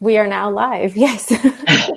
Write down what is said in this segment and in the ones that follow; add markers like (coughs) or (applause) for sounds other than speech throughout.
We are now live. (laughs) Yes. (laughs)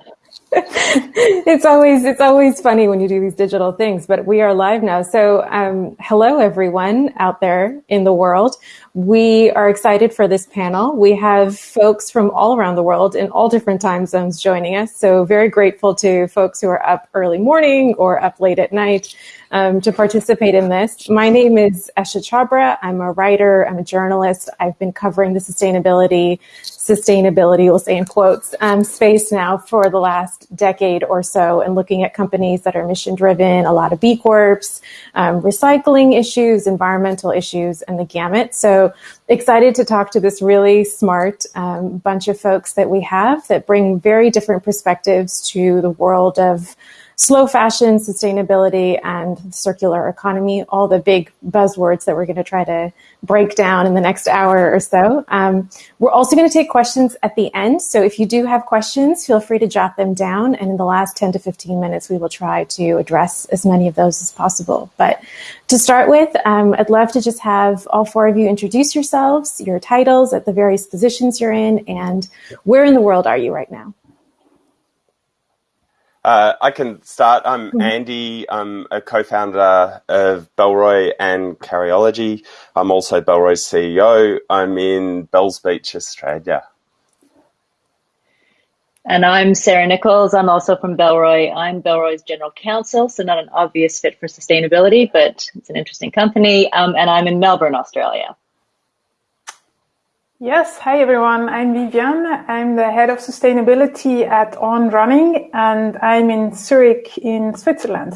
it's always it's always funny when you do these digital things, but we are live now. So, um, hello everyone out there in the world. We are excited for this panel. We have folks from all around the world in all different time zones joining us. So, very grateful to folks who are up early morning or up late at night um, to participate in this. My name is Esha Chhabra. I'm a writer. I'm a journalist. I've been covering the sustainability, sustainability, we'll say in quotes, um, space now for the last decade or so and looking at companies that are mission driven, a lot of B Corps, um, recycling issues, environmental issues, and the gamut. So excited to talk to this really smart um, bunch of folks that we have that bring very different perspectives to the world of slow fashion, sustainability, and circular economy, all the big buzzwords that we're going to try to break down in the next hour or so. Um, we're also going to take questions at the end. So if you do have questions, feel free to jot them down. And in the last 10 to 15 minutes, we will try to address as many of those as possible. But to start with, um, I'd love to just have all four of you introduce yourselves, your titles at the various positions you're in, and where in the world are you right now? Uh, I can start. I'm mm-hmm. Andy. I'm a co-founder of Bellroy and Carryology. I'm also Bellroy's CEO. I'm in Bells Beach, Australia. And I'm Sarah Nichols. I'm also from Bellroy. I'm Bellroy's general counsel, so not an obvious fit for sustainability, but it's an interesting company. Um, and I'm in Melbourne, Australia. Yes, hi everyone. I'm Vivian. I'm the head of sustainability at On Running and I'm in Zurich in Switzerland.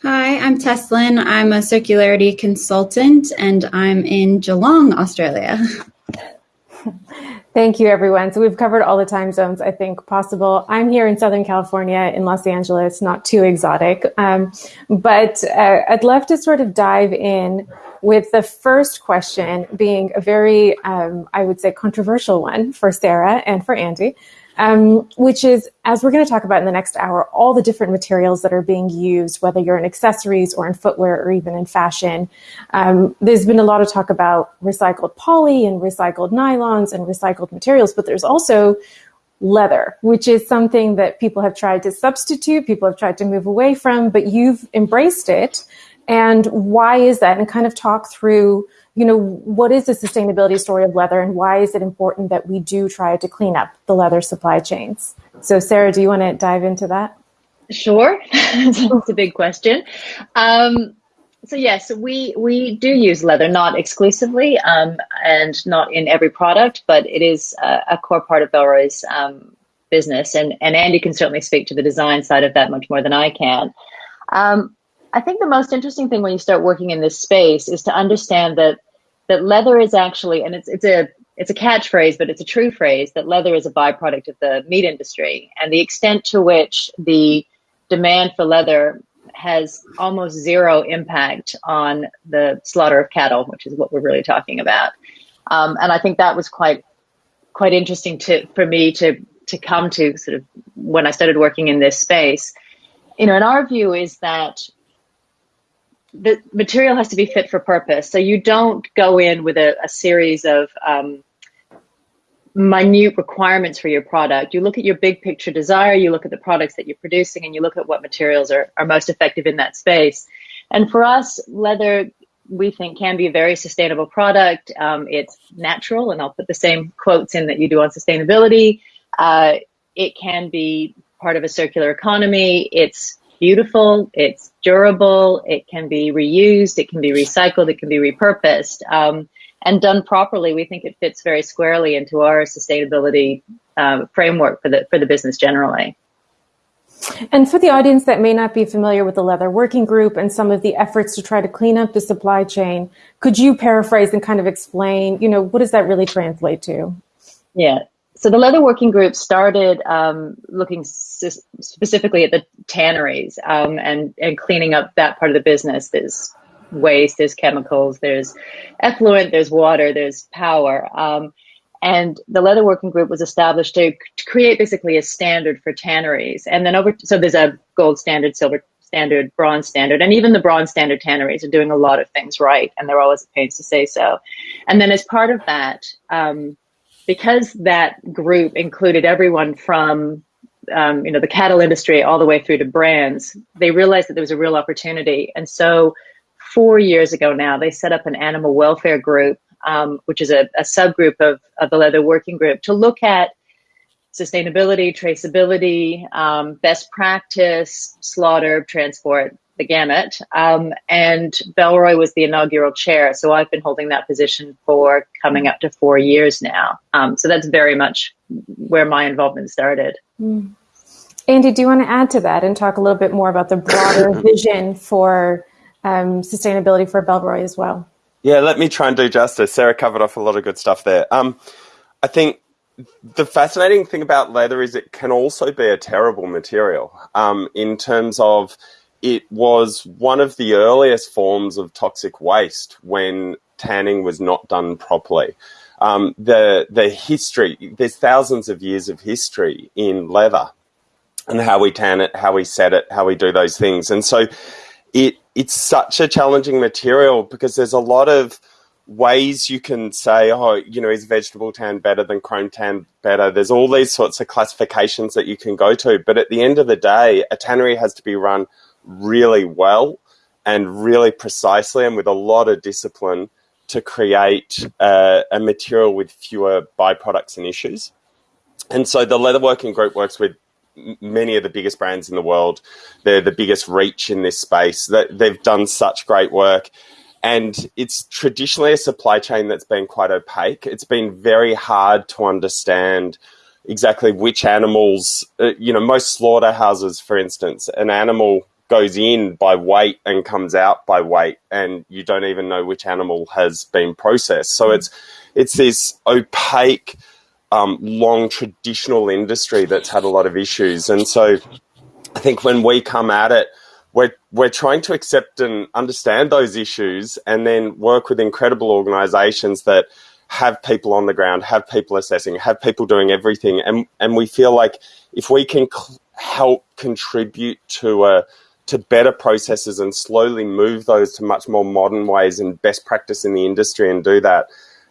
Hi, I'm Teslin. I'm a circularity consultant and I'm in Geelong, Australia. (laughs) Thank you, everyone. So we've covered all the time zones I think possible. I'm here in Southern California in Los Angeles, not too exotic. Um, but uh, I'd love to sort of dive in with the first question being a very, um, I would say, controversial one for Sarah and for Andy, um, which is, as we're going to talk about in the next hour, all the different materials that are being used, whether you're in accessories or in footwear or even in fashion. Um, there's been a lot of talk about recycled poly and recycled nylons and recycled materials, but there's also leather, which is something that people have tried to substitute, people have tried to move away from, but you've embraced it and why is that? And kind of talk through you know what is the sustainability story of leather and why is it important that we do try to clean up the leather supply chains? So sarah do you want to dive into that? Sure. (laughs) It's a big question. Um, so yes we we do use leather not exclusively um, and not in every product but it is a, a core part of bellroy's um, business. And and andy can certainly speak to the design side of that much more than i can. Um, I think the most interesting thing when you start working in this space is to understand that that leather is actually, and it's it's a it's a catchphrase, but it's a true phrase that leather is a byproduct of the meat industry, and the extent to which the demand for leather has almost zero impact on the slaughter of cattle, which is what we're really talking about. Um, and I think that was quite quite interesting to for me to to come to sort of when I started working in this space. You know, and our view is that the material has to be fit for purpose. So you don't go in with a, a series of um, minute requirements for your product. You look at your big picture desire, you look at the products that you're producing, and you look at what materials are, are most effective in that space. And for us, leather, we think, can be a very sustainable product. Um, it's natural, and I'll put the same quotes in that you do on sustainability. Uh, it can be part of a circular economy. It's beautiful, it's durable, it can be reused, it can be recycled, it can be repurposed. Um, and done properly, we think it fits very squarely into our sustainability um, framework for the for the business generally. And for the audience that may not be familiar with the Leather Working Group and some of the efforts to try to clean up the supply chain, could you paraphrase and kind of explain, you know, what does that really translate to? Yeah, so the leather working group started um, looking specifically at the tanneries um, and and cleaning up that part of the business. There's waste, there's chemicals, there's effluent, there's water, there's power. Um, and the leather working group was established to, to, create basically a standard for tanneries. And then over, so there's a gold standard, silver standard, bronze standard, and even the bronze standard tanneries are doing a lot of things right, and they're always at pains to say so. And then as part of that, um, because that group included everyone from um, you know the cattle industry all the way through to brands, they realized that there was a real opportunity, and so four years ago now they set up an animal welfare group, um, which is a, a subgroup of, of the leather working group, to look at sustainability, traceability, um, best practice, slaughter, transport, the gamut. Um, and Bellroy was the inaugural chair. So I've been holding that position for coming up to four years now. Um, so that's very much where my involvement started. Mm. Andy, do you want to add to that and talk a little bit more about the broader (coughs) vision for um, sustainability for Bellroy as well? Yeah, let me try and do justice. Sarah covered off a lot of good stuff there. Um, I think the fascinating thing about leather is it can also be a terrible material um, in terms of it was one of the earliest forms of toxic waste when tanning was not done properly. Um, the the history there's thousands of years of history in leather and how we tan it, how we set it, how we do those things, and so it it's such a challenging material because there's a lot of ways you can say, oh, you know, is vegetable tan better than chrome tan better? There's all these sorts of classifications that you can go to, but at the end of the day, a tannery has to be run really well and really precisely and with a lot of discipline to create uh, a material with fewer byproducts and issues. And so the leather working group works with many of the biggest brands in the world. They're the biggest reach in this space. They've done such great work. And it's traditionally a supply chain that's been quite opaque. It's been very hard to understand exactly which animals, uh, you know, most slaughterhouses, for instance, an animal goes in by weight and comes out by weight, and you don't even know which animal has been processed. So it's it's this opaque, um, long traditional industry that's had a lot of issues, and so I think when we come at it, we're we're trying to accept and understand those issues, and then work with incredible organisations that have people on the ground, have people assessing, have people doing everything, and and we feel like if we can help contribute to a to better processes and slowly move those to much more modern ways and best practice in the industry and do that.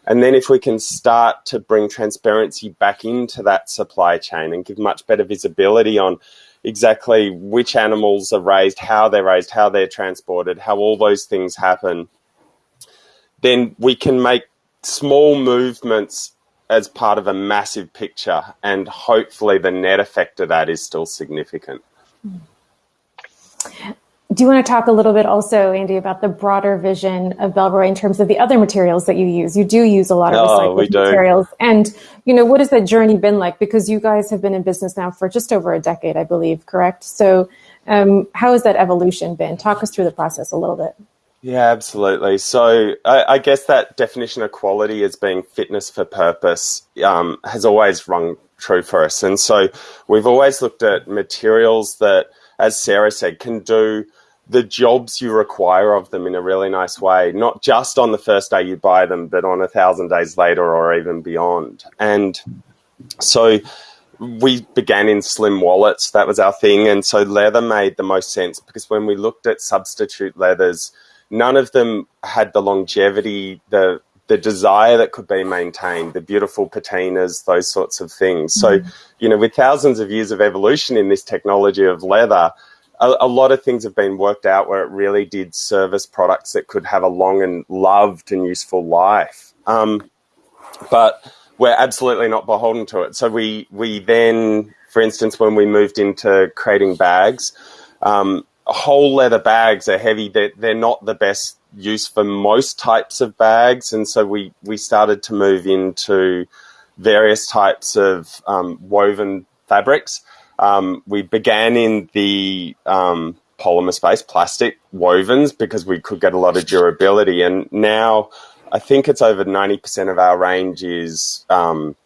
And then if we can start to bring transparency back into that supply chain and give much better visibility on exactly which animals are raised, how they're raised, how they're transported, how all those things happen, then we can make small movements as part of a massive picture. And hopefully the net effect of that is still significant. Mm. Do you want to talk a little bit also, Andy, about the broader vision of Bellroy in terms of the other materials that you use? You do use a lot of oh, recycled materials. And, you know, what has that journey been like? Because you guys have been in business now for just over a decade, I believe, correct? So um, how has that evolution been? Talk us through the process a little bit. Yeah, absolutely. So I, I guess that definition of quality as being fitness for purpose um, has always rung true for us. And so we've always looked at materials that – as Sarah said, can do the jobs you require of them in a really nice way, not just on the first day you buy them, but on a thousand days later or even beyond. And so we began in slim wallets, that was our thing. And so leather made the most sense because when we looked at substitute leathers, none of them had the longevity, the the desire that could be maintained, the beautiful patinas, those sorts of things. So, mm. you know, with thousands of years of evolution in this technology of leather, a, a, lot of things have been worked out where it really did service products that could have a long and loved and useful life. Um, but we're absolutely not beholden to it. So we we then, for instance, when we moved into creating bags, um, whole leather bags are heavy. They're, they're not the best use for most types of bags, and so we we started to move into various types of um, woven fabrics. Um, we began in the um, polymer space, plastic wovens, because we could get a lot of durability, and now I think it's over ninety percent of our range is um,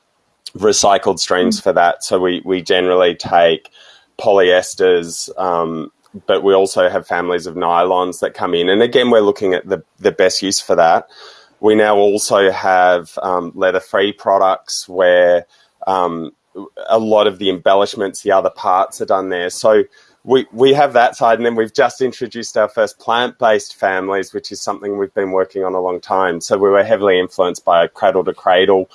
recycled streams mm. for that. So we we generally take polyesters, um, but we also have families of nylons that come in. And again, we're looking at the, the best use for that. We now also have um, leather free products where um, a lot of the embellishments, the other parts are done there. So we, we have that side. And then we've just introduced our first plant based families, which is something we've been working on a long time. So we were heavily influenced by Cradle to Cradle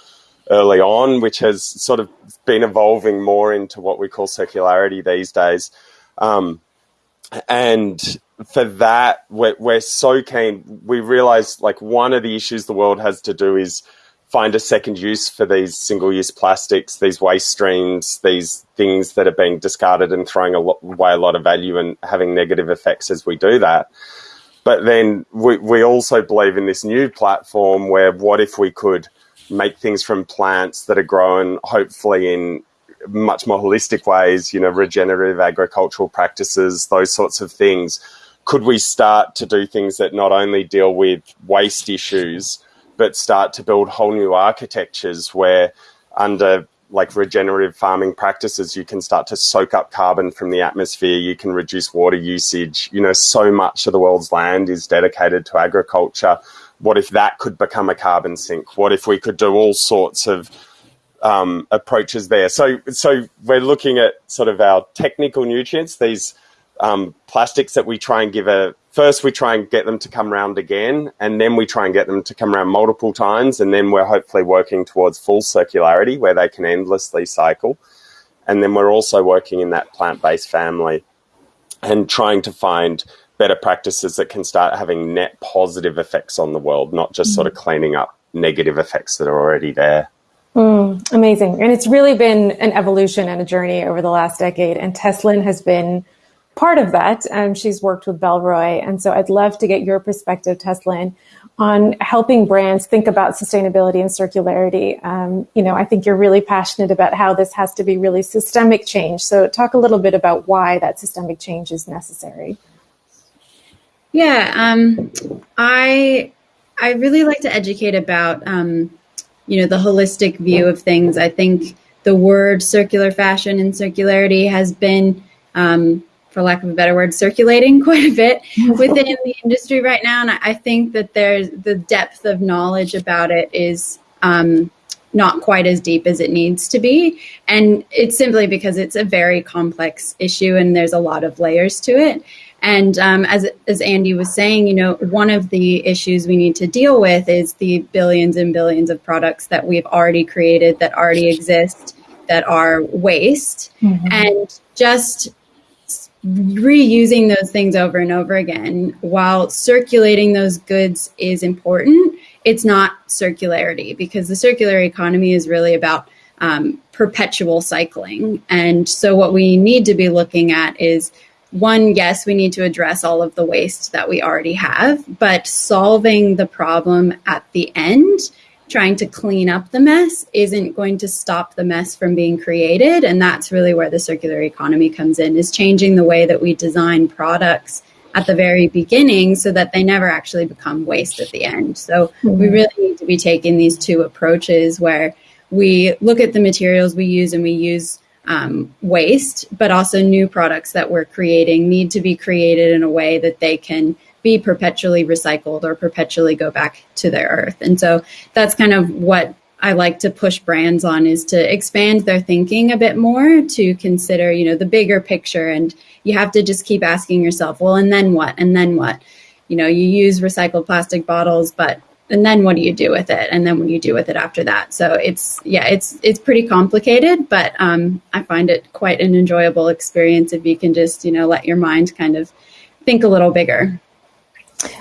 early on, which has sort of been evolving more into what we call circularity these days. Um, and for that, we're, we're so keen. We realize like one of the issues the world has to do is find a second use for these single use plastics, these waste streams, these things that are being discarded and throwing away a lot of value and having negative effects as we do that. But then we, we also believe in this new platform where what if we could make things from plants that are grown hopefully in much more holistic ways, you know, regenerative agricultural practices, those sorts of things. Could we start to do things that not only deal with waste issues, but start to build whole new architectures where under like regenerative farming practices, you can start to soak up carbon from the atmosphere. You can reduce water usage. You know, so much of the world's land is dedicated to agriculture. What if that could become a carbon sink? What if we could do all sorts of um, approaches there. So, so we're looking at sort of our technical nutrients, these um, plastics that we try and give a first we try and get them to come around again, and then we try and get them to come around multiple times, and then we're hopefully working towards full circularity where they can endlessly cycle. And then we're also working in that plant based family and trying to find better practices that can start having net positive effects on the world, not just mm-hmm. sort of cleaning up negative effects that are already there. Mm, amazing. And it's really been an evolution and a journey over the last decade. And Teslin has been part of that. Um, she's worked with Bellroy. And so I'd love to get your perspective, Teslin, on helping brands think about sustainability and circularity. Um, you know, I think you're really passionate about how this has to be really systemic change. So talk a little bit about why that systemic change is necessary. Yeah, um, I I really like to educate about um, you know the holistic view of things. I think the word circular fashion and circularity has been, um, for lack of a better word, circulating (laughs) quite a bit (laughs) within the industry right now, and I think that there's the depth of knowledge about it is. Um, not quite as deep as it needs to be. And it's simply because it's a very complex issue and there's a lot of layers to it. And um, as as Andy was saying, you know, one of the issues we need to deal with is the billions and billions of products that we've already created that already exist that are waste, mm-hmm. and just reusing those things over and over again while circulating those goods is important. It's not circularity because the circular economy is really about um, perpetual cycling. And so, what we need to be looking at is one, yes, we need to address all of the waste that we already have, but solving the problem at the end, trying to clean up the mess, isn't going to stop the mess from being created. And that's really where the circular economy comes in, is changing the way that we design products at the very beginning so that they never actually become waste at the end. So mm-hmm. we really need to be taking these two approaches where we look at the materials we use and we use um, waste, but also new products that we're creating need to be created in a way that they can be perpetually recycled or perpetually go back to the earth. And so that's kind of what I like to push brands on is to expand their thinking a bit more to consider, you know, the bigger picture. And you have to just keep asking yourself, well, and then what? And then what? You know, you use recycled plastic bottles, but and then what do you do with it? And then what do you do with it after that? So it's yeah it's it's pretty complicated but um, i find it quite an enjoyable experience if you can just you know let your mind kind of think a little bigger.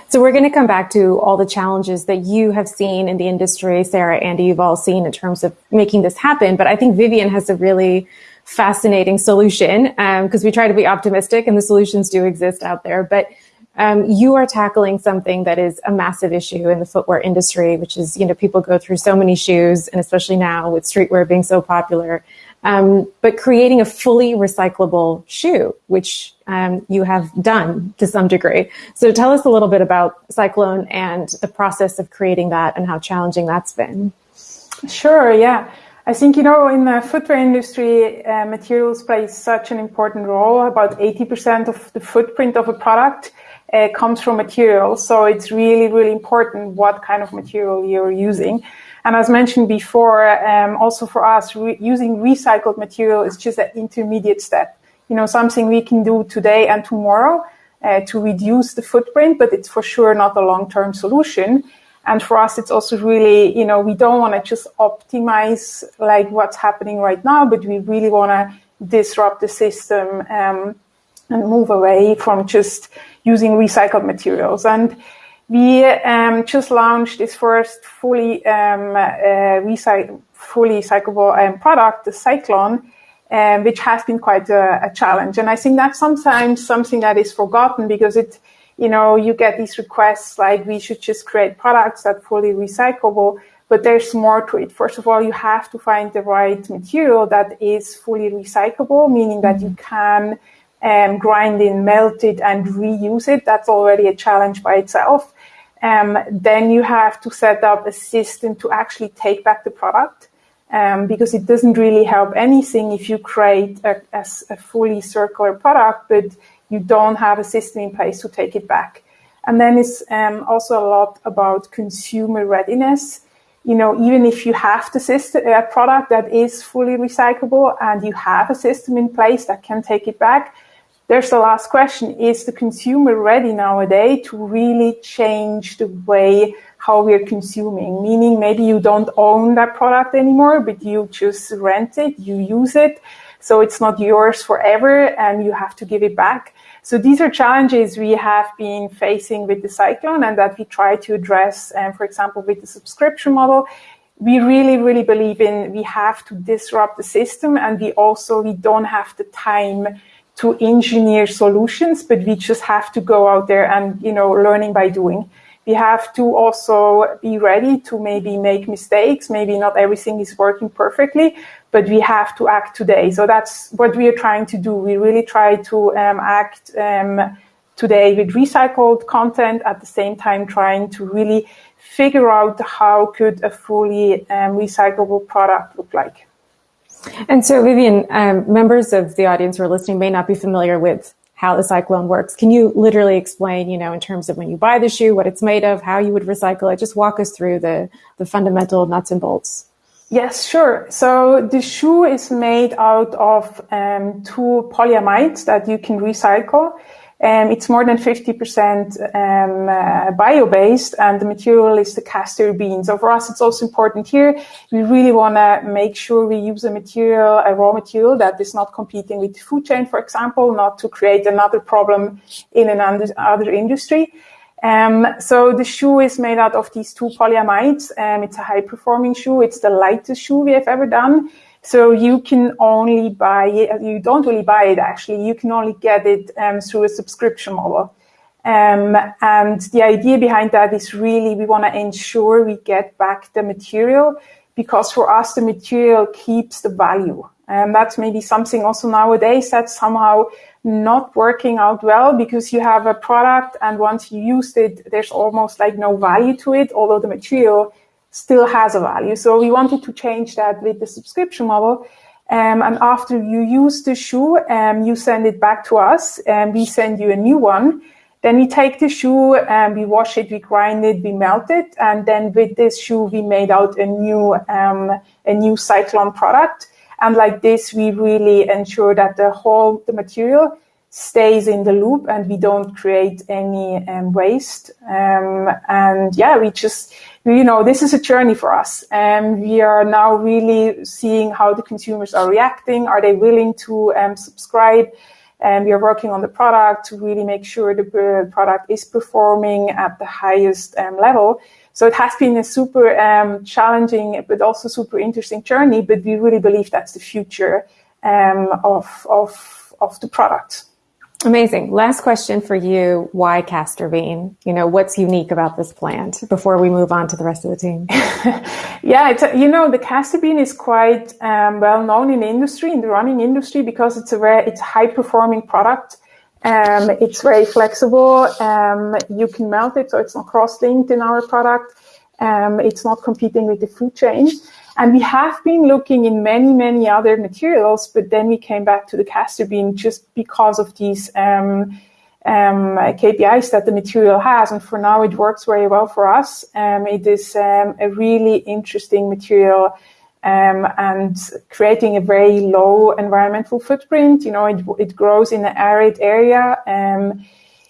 So we're going to come back to all the challenges that you have seen in the industry sarah andy you've all seen in terms of making this happen but i think vivian has a really fascinating solution because um, we try to be optimistic and the solutions do exist out there. But um, you are tackling something that is a massive issue in the footwear industry, which is, you know, people go through so many shoes, and especially now with streetwear being so popular. Um, but creating a fully recyclable shoe, which um, you have done to some degree. So tell us a little bit about Cyclon and the process of creating that and how challenging that's been. Sure, yeah. I think, you know, in the footwear industry, uh, materials play such an important role. About 80% of the footprint of a product uh, comes from materials. So it's really, really important what kind of material you're using. And as mentioned before, um, also for us, re- using recycled material is just an intermediate step. You know, something we can do today and tomorrow uh, to reduce the footprint, but it's for sure not a long-term solution. And for us, it's also really, you know, we don't want to just optimize like what's happening right now, but we really want to disrupt the system um, and move away from just using recycled materials. And we um, just launched this first fully um, uh, fully recyclable um, product, the Cyclon, um, which has been quite a, a, challenge. And I think that's sometimes something that is forgotten because it, you know, you get these requests like we should just create products that fully recyclable, but there's more to it. First of all, you have to find the right material that is fully recyclable, meaning that you can um, grind in, melt it, and reuse it. That's already a challenge by itself. Um, then you have to set up a system to actually take back the product um, because it doesn't really help anything if you create a, a, a, fully circular product, but you don't have a system in place to take it back. And then it's um, also a lot about consumer readiness. You know, even if you have the system, a product that is fully recyclable and you have a system in place that can take it back, there's the last question. Is the consumer ready nowadays to really change the way how we're consuming? Meaning maybe you don't own that product anymore, but you just rent it, you use it. So it's not yours forever and you have to give it back. So these are challenges we have been facing with the Cyclon and that we try to address, And for example, with the subscription model we really, really believe in we have to disrupt the system and we also we don't have the time to engineer solutions, but we just have to go out there and, you know, learning by doing. We have to also be ready to maybe make mistakes. Maybe not everything is working perfectly, but we have to act today. So that's what we are trying to do. We really try to um, act um, today with recycled content at the same time trying to really figure out how could a fully um, recyclable product look like. And so, Vivian, um, members of the audience who are listening may not be familiar with how the Cyclon works. Can you literally explain, you know, in terms of when you buy the shoe, what it's made of, how you would recycle it? Just walk us through the, the fundamental nuts and bolts. Yes, sure. So the shoe is made out of um, two polyamides that you can recycle. Um, it's more than 50% um, uh, bio-based and the material is the castor bean. So for us, it's also important here. We really want to make sure we use a material, a raw material that is not competing with the food chain, for example, not to create another problem in another industry. Um, so the shoe is made out of these two polyamides. Um, it's a high performing shoe. It's the lightest shoe we have ever done. So you can only buy it, you don't really buy it actually, you can only get it um, through a subscription model. Um, and the idea behind that is really we want to ensure we get back the material because for us the material keeps the value. And that's maybe something also nowadays that's somehow not working out well because you have a product and once you used it, there's almost like no value to it, although the material still has a value. So we wanted to change that with the subscription model. Um, and after you use the shoe, um, you send it back to us and we send you a new one. Then we take the shoe and we wash it, we grind it, we melt it. And then with this shoe, we made out a new, um, a new Cyclon product. And like this, we really ensure that the whole, the material stays in the loop and we don't create any um, waste. Um, and yeah, we just, you know, this is a journey for us. And we are now really seeing how the consumers are reacting. Are they willing to um, subscribe? And we are working on the product to really make sure the product is performing at the highest um, level. So it has been a super um, challenging, but also super interesting journey. But we really believe that's the future um, of, of, of the product. Amazing. Last question for you. Why castor bean? You know, what's unique about this plant before we move on to the rest of the team? (laughs) yeah, it's a, you know, the castor bean is quite um, well known in the industry, in the running industry, because it's a very, it's a high performing product. Um, it's very flexible. Um, you can melt it, so it's not cross linked in our product. Um, it's not competing with the food chain. And we have been looking in many, many other materials, but then we came back to the castor bean just because of these um, um, KPIs that the material has. And for now, it works very well for us. Um, it is um, a really interesting material um, and creating a very low environmental footprint. You know, it, it grows in an arid area. Um,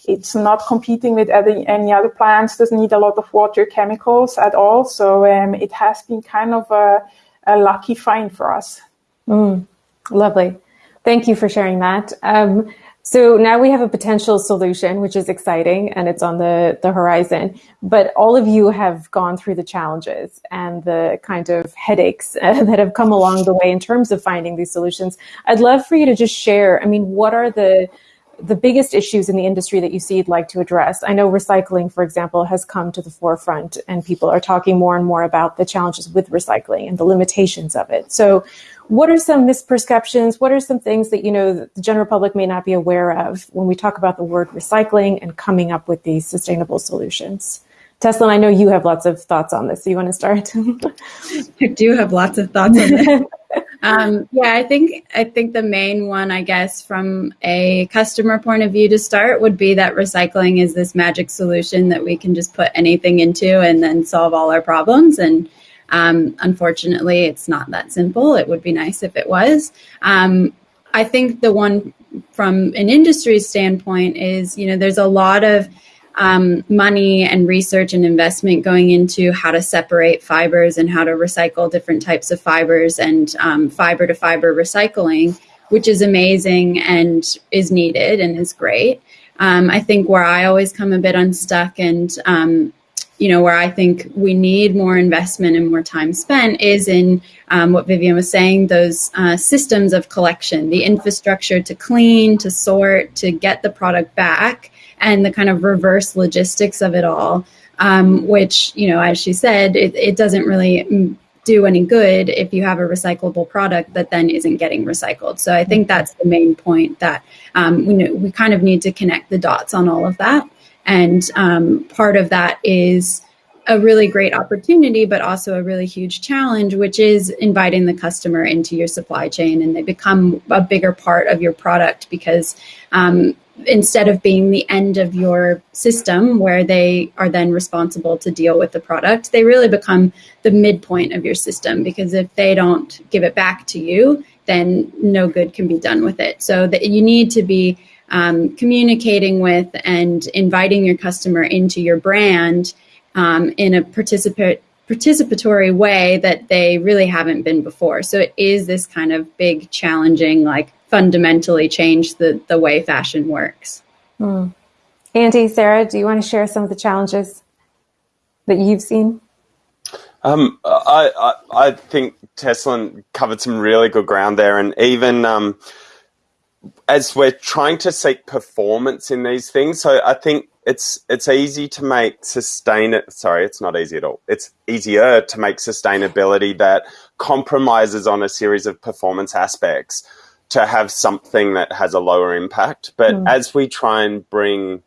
it's not competing with any, any other plants, doesn't need a lot of water chemicals at all. So um, it has been kind of a, a lucky find for us. Mm, lovely. Thank you for sharing that. Um, so now we have a potential solution, which is exciting and it's on the, the horizon. But all of you have gone through the challenges and the kind of headaches uh, (laughs) that have come along the way in terms of finding these solutions. I'd love for you to just share. I mean, what are the the biggest issues in the industry that you see you'd like to address? I know recycling, for example, has come to the forefront and people are talking more and more about the challenges with recycling and the limitations of it. So what are some misperceptions? What are some things that, you know, the general public may not be aware of when we talk about the word recycling and coming up with these sustainable solutions? Teslin, I know you have lots of thoughts on this. So you want to start? (laughs) I do have lots of thoughts on this. (laughs) um, yeah, I think I think the main one, I guess, from a customer point of view to start, would be that recycling is this magic solution that we can just put anything into and then solve all our problems. And um, unfortunately, it's not that simple. It would be nice if it was. Um, I think the one from an industry standpoint is, you know, there's a lot of um, money and research and investment going into how to separate fibers and how to recycle different types of fibers and um, fiber to fiber recycling, which is amazing and is needed and is great. Um, I think where I always come a bit unstuck and um, you know, where I think we need more investment and more time spent is in um, what Vivian was saying, those uh, systems of collection, the infrastructure to clean, to sort, to get the product back, and the kind of reverse logistics of it all, um, which, you know, as she said, it, it doesn't really do any good if you have a recyclable product that then isn't getting recycled. So I think that's the main point that um, we, know, we kind of need to connect the dots on all of that. And um, part of that is a really great opportunity, but also a really huge challenge, which is inviting the customer into your supply chain and they become a bigger part of your product because um, instead of being the end of your system where they are then responsible to deal with the product, they really become the midpoint of your system because if they don't give it back to you, then no good can be done with it. So that you need to be um, communicating with and inviting your customer into your brand um, in a participate participatory way that they really haven't been before. So it is this kind of big, challenging, like fundamentally change the the way fashion works. Hmm. Andy, Sarah, do you want to share some of the challenges that you've seen? Um, I, I, I think Teslin covered some really good ground there, and even um, as we're trying to seek performance in these things, so I think it's it's easy to make sustain it. Sorry, it's not easy at all. It's easier to make sustainability that compromises on a series of performance aspects to have something that has a lower impact. But mm. as we try and bring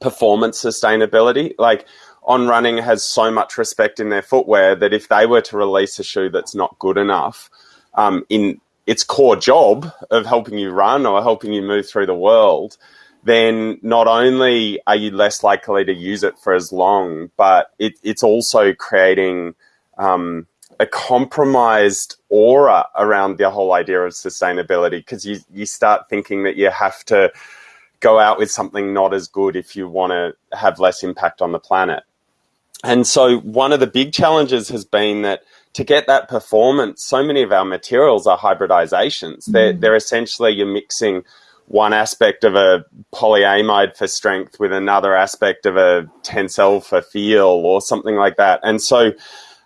performance sustainability, like on running has so much respect in their footwear that if they were to release a shoe that's not good enough um, in its core job of helping you run or helping you move through the world, then not only are you less likely to use it for as long, but it, it's also creating um, a compromised aura around the whole idea of sustainability because you, you start thinking that you have to go out with something not as good if you want to have less impact on the planet. And so one of the big challenges has been that to get that performance, so many of our materials are hybridizations. Mm. They're, they're essentially you're mixing one aspect of a polyamide for strength with another aspect of a tencel for feel or something like that. And so,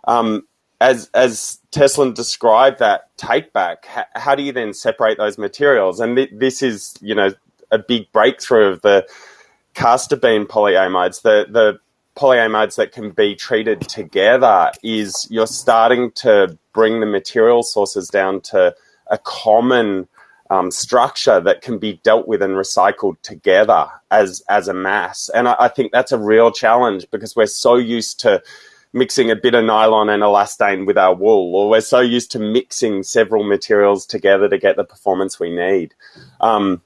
um, as as Teslin described that take back, how, how, do you then separate those materials? And th this is, you know, a big breakthrough of the castor bean polyamides. The the polyamides that can be treated together is you're starting to bring the material sources down to a common um, structure that can be dealt with and recycled together as as a mass. And I, I, think that's a real challenge because we're so used to mixing a bit of nylon and elastane with our wool, or we're so used to mixing several materials together to get the performance we need. Um,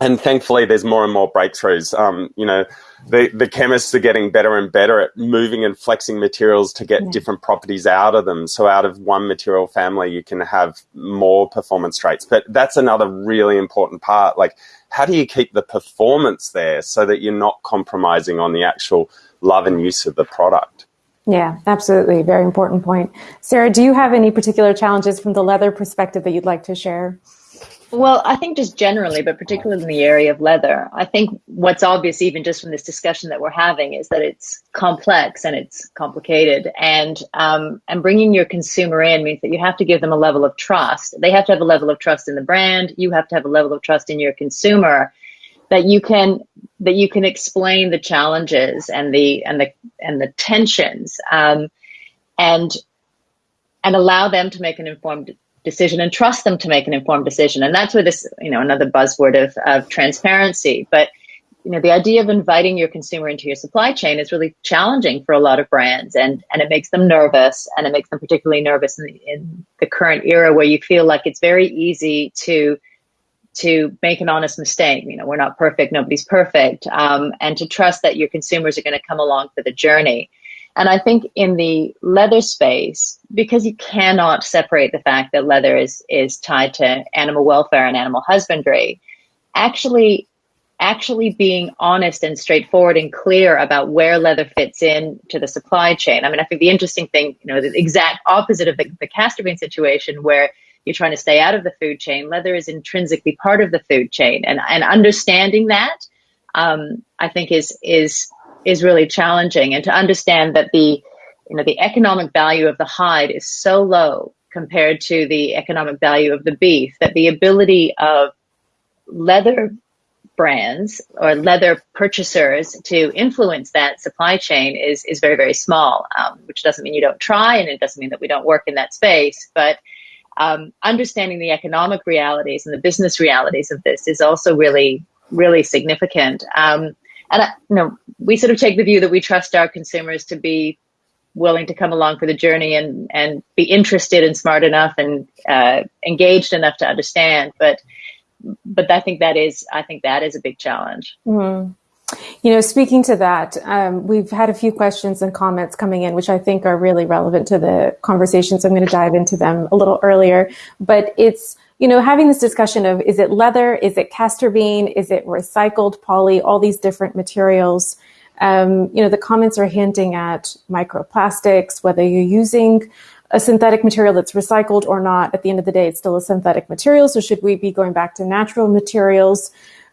and thankfully, there's more and more breakthroughs. Um, you know, the, the chemists are getting better and better at moving and flexing materials to get yeah. different properties out of them. So out of one material family, you can have more performance traits. But that's another really important part. Like, how do you keep the performance there so that you're not compromising on the actual love and use of the product? Yeah, absolutely. Very important point. Sarah, do you have any particular challenges from the leather perspective that you'd like to share? Well, I think just generally, but particularly in the area of leather, I think what's obvious, even just from this discussion that we're having, is that it's complex and it's complicated. And um, and bringing your consumer in means that you have to give them a level of trust. They have to have a level of trust in the brand. You have to have a level of trust in your consumer that you can that you can explain the challenges and the and the and the tensions um, and and allow them to make an informed decision and trust them to make an informed decision. And that's where this, you know, another buzzword of, of transparency. But, you know, the idea of inviting your consumer into your supply chain is really challenging for a lot of brands and, and it makes them nervous and it makes them particularly nervous in the, in the current era where you feel like it's very easy to to make an honest mistake. You know, we're not perfect, nobody's perfect, um, and to trust that your consumers are going to come along for the journey. And I think in the leather space, because you cannot separate the fact that leather is is tied to animal welfare and animal husbandry, actually actually being honest and straightforward and clear about where leather fits in to the supply chain. I mean, I think the interesting thing, you know, the exact opposite of the, the castor bean situation where you're trying to stay out of the food chain, leather is intrinsically part of the food chain. And, and understanding that, um, I think is, is is really challenging. And to understand that the you know the economic value of the hide is so low compared to the economic value of the beef that the ability of leather brands or leather purchasers to influence that supply chain is is very very small um, which doesn't mean you don't try and it doesn't mean that we don't work in that space. But um, understanding the economic realities and the business realities of this is also really really significant um, and I, you know, we sort of take the view that we trust our consumers to be willing to come along for the journey and and be interested and smart enough and uh, engaged enough to understand. But but I think that is I think that is a big challenge. Mm-hmm. You know, speaking to that, um, we've had a few questions and comments coming in, which I think are really relevant to the conversation. So I'm going to dive into them a little earlier. But it's you know, having this discussion of is it leather, is it castor bean, is it recycled poly, all these different materials. Um, you know, the comments are hinting at microplastics, whether you're using a synthetic material that's recycled or not. At the end of the day, it's still a synthetic material. So should we be going back to natural materials?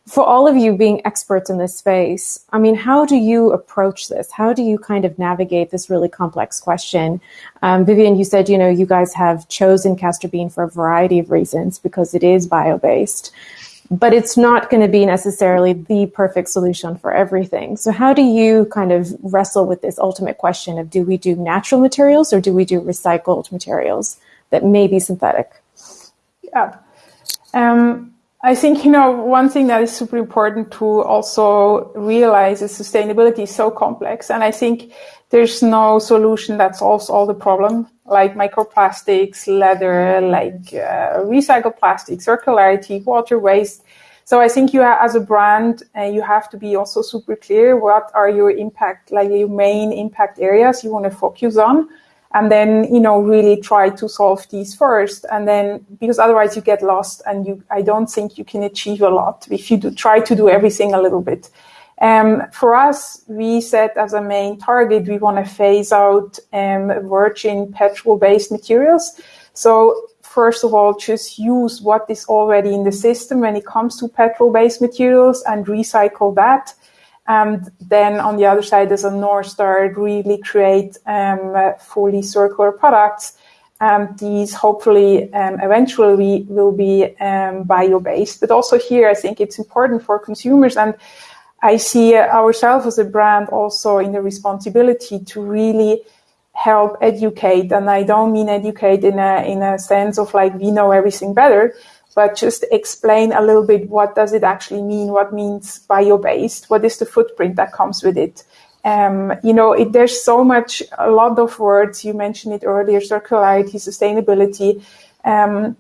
For all of you being experts in this space, I mean, how do you approach this? How do you kind of navigate this really complex question? Um, Vivian, you said, you know, you guys have chosen castor bean for a variety of reasons because it is bio based, but it's not going to be necessarily the perfect solution for everything. So, how do you kind of wrestle with this ultimate question of do we do natural materials or do we do recycled materials that may be synthetic? Yeah. Um, I think, you know, one thing that is super important to also realize is sustainability is so complex. And I think there's no solution that solves all the problem, like microplastics, leather, like uh, recycled plastic, circularity, water waste. So I think you, as a brand, uh, you have to be also super clear. What are your impact, like your main impact areas you want to focus on? And then you know really try to solve these first. And then because otherwise you get lost and you i don't think you can achieve a lot if you do try to do everything a little bit. Um, for us we set as a main target we want to phase out um, virgin petrol based materials. So first of all just use what is already in the system when it comes to petrol based materials and recycle that and then on the other side, there's a North Star really create um, fully circular products. And these hopefully um, eventually will be um, bio-based. But also here, I think it's important for consumers. And I see ourselves as a brand also in the responsibility to really help educate. And I don't mean educate in a, in a sense of like, we know everything better, but just explain a little bit what does it actually mean? What means bio-based? What is the footprint that comes with it? Um, you know, it, there's so much, a lot of words. You mentioned it earlier: circularity, sustainability. Um,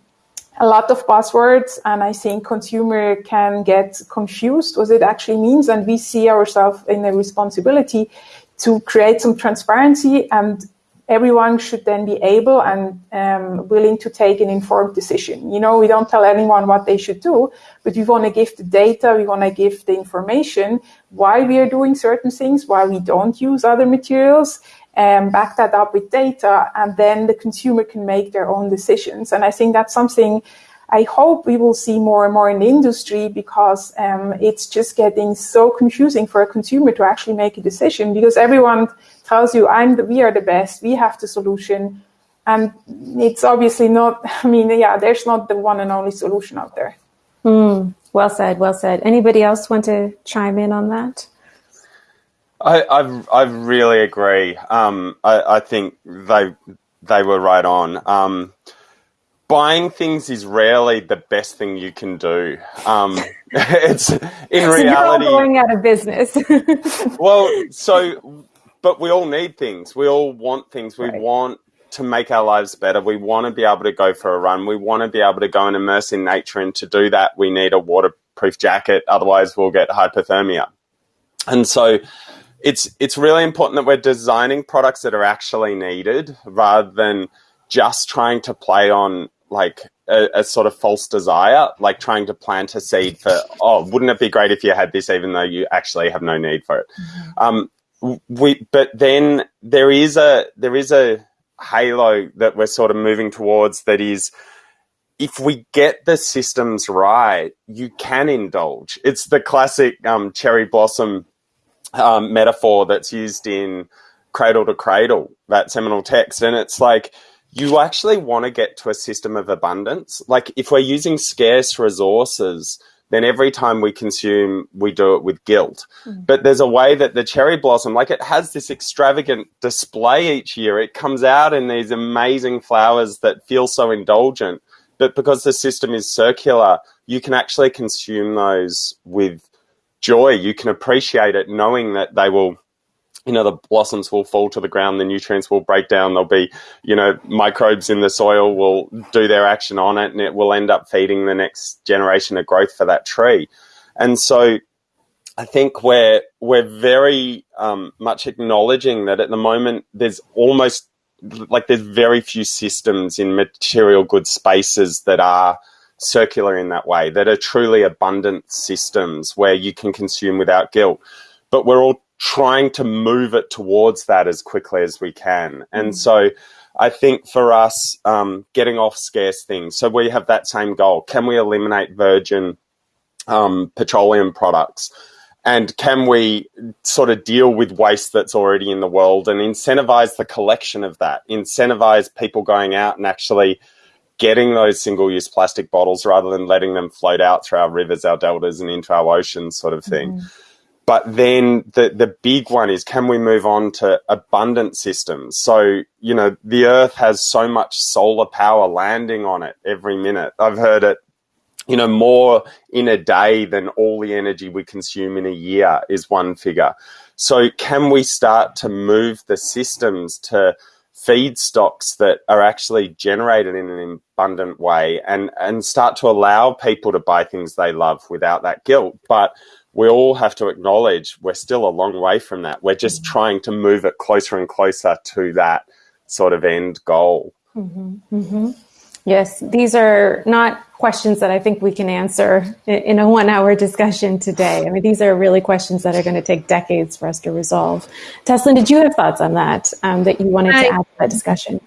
a lot of buzzwords and I think consumer can get confused what it actually means. And we see ourselves in a responsibility to create some transparency and everyone should then be able and um, willing to take an informed decision. You know, we don't tell anyone what they should do, but we want to give the data, we want to give the information why we are doing certain things, why we don't use other materials, and back that up with data, and then the consumer can make their own decisions. And I think that's something I hope we will see more and more in the industry because um, it's just getting so confusing for a consumer to actually make a decision because everyone tells you, "I'm the, we are the best, we have the solution," and it's obviously not. (laughs) I mean, yeah, there's not the one and only solution out there. Mm, well said. Well said. Anybody else want to chime in on that? I, I, I really agree. Um, I, I, think they they were right on. Um, buying things is rarely the best thing you can do. Um, (laughs) it's in so reality going out of business. (laughs) well, so but we all need things. We all want things. We right. want to make our lives better. We want to be able to go for a run. We want to be able to go and immerse in nature. And to do that, we need a waterproof jacket. Otherwise, we'll get hypothermia. And so it's it's really important that we're designing products that are actually needed rather than just trying to play on like a, a, sort of false desire, like trying to plant a seed for, oh, wouldn't it be great if you had this, even though you actually have no need for it. Mm-hmm. Um, we, but then there is a there is a halo that we're sort of moving towards that is if we get the systems right, you can indulge. It's the classic um, cherry blossom um, metaphor that's used in Cradle to Cradle, that seminal text. And it's like, you actually want to get to a system of abundance. Like, if we're using scarce resources, then every time we consume, we do it with guilt. Mm. But there's a way that the cherry blossom, like it has this extravagant display each year. It comes out in these amazing flowers that feel so indulgent. But because the system is circular, you can actually consume those with joy. You can appreciate it knowing that they will you know, the blossoms will fall to the ground, the nutrients will break down, there'll be, you know, microbes in the soil will do their action on it and it will end up feeding the next generation of growth for that tree. And so I think we're, we're very um, much acknowledging that at the moment there's almost like there's very few systems in material good spaces that are circular in that way, that are truly abundant systems where you can consume without guilt. But we're all trying to move it towards that as quickly as we can. And mm. so I think for us, um, getting off scarce things, so we have that same goal. Can we eliminate virgin um, petroleum products? And can we sort of deal with waste that's already in the world and incentivize the collection of that? Incentivize people going out and actually getting those single use plastic bottles rather than letting them float out through our rivers, our deltas, and into our oceans, sort of thing. Mm. But then the, the big one is can we move on to abundant systems? So, you know, the earth has so much solar power landing on it every minute. I've heard it, you know, more in a day than all the energy we consume in a year is one figure. So can we start to move the systems to feedstocks that are actually generated in an abundant way and, and start to allow people to buy things they love without that guilt? But we all have to acknowledge we're still a long way from that. We're just mm-hmm. trying to move it closer and closer to that sort of end goal. Mm-hmm. Mm-hmm. Yes, these are not questions that I think we can answer in a one hour discussion today. I mean, these are really questions that are going to take decades for us to resolve. Teslin, did you have thoughts on that um, that you wanted I, to add to that discussion?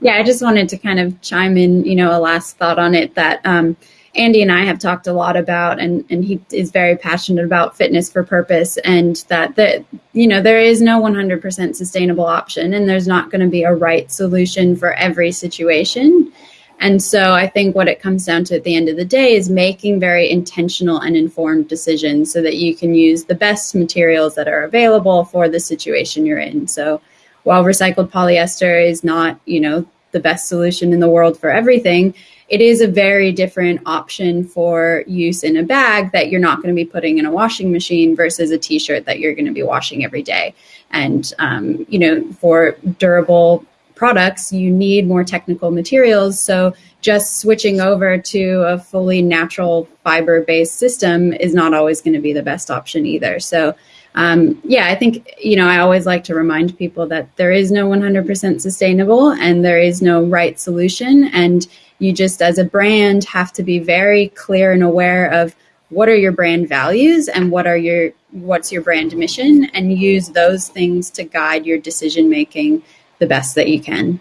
Yeah, I just wanted to kind of chime in, you know, a last thought on it that, um, Andy and I have talked a lot about, and, and he is very passionate about fitness for purpose, and that that you know there is no 100% sustainable option, and there's not going to be a right solution for every situation. And so I think what it comes down to at the end of the day is making very intentional and informed decisions so that you can use the best materials that are available for the situation you're in. So while recycled polyester is not, you know, the best solution in the world for everything, it is a very different option for use in a bag that you're not going to be putting in a washing machine versus a t-shirt that you're going to be washing every day and um, you know for durable products, you need more technical materials. So just switching over to a fully natural fiber based system is not always going to be the best option either. So, um, yeah, I think, you know, I always like to remind people that there is no 100% sustainable and there is no right solution. And you just, as a brand, have to be very clear and aware of what are your brand values and what are your what's your brand mission and use those things to guide your decision making the best that you can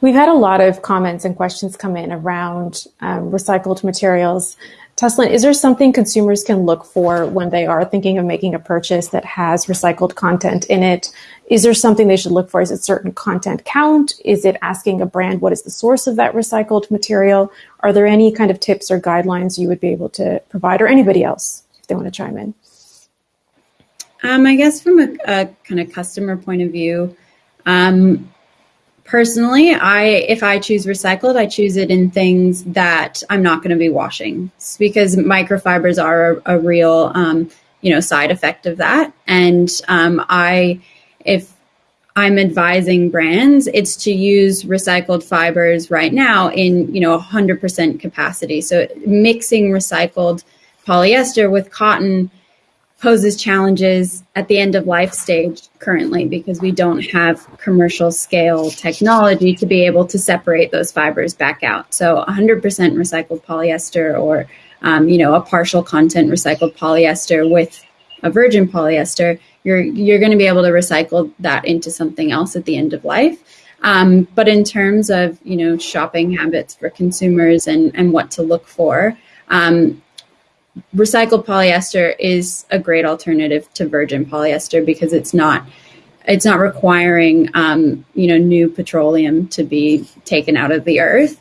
We've had a lot of comments and questions come in around um, recycled materials. Teslin, is there something consumers can look for when they are thinking of making a purchase that has recycled content in it? Is there something they should look for? Is it certain content count? Is it asking a brand what is the source of that recycled material? Are there any kind of tips or guidelines you would be able to provide, or anybody else if they want to chime in? Um, I guess from a, a, kind of customer point of view, um, personally i if i choose recycled i choose it in things that i'm not going to be washing it's because microfibers are a, a real um, you know side effect of that. And um, i if i'm advising brands it's to use recycled fibers right now in you know 100% capacity. So mixing recycled polyester with cotton poses challenges at the end of life stage currently because we don't have commercial scale technology to be able to separate those fibers back out. So 100% recycled polyester or um, you know a partial content recycled polyester with a virgin polyester, you're you're going to be able to recycle that into something else at the end of life. Um, but in terms of you know shopping habits for consumers and and what to look for, um, recycled polyester is a great alternative to virgin polyester because it's not it's not requiring um, you know new petroleum to be taken out of the earth.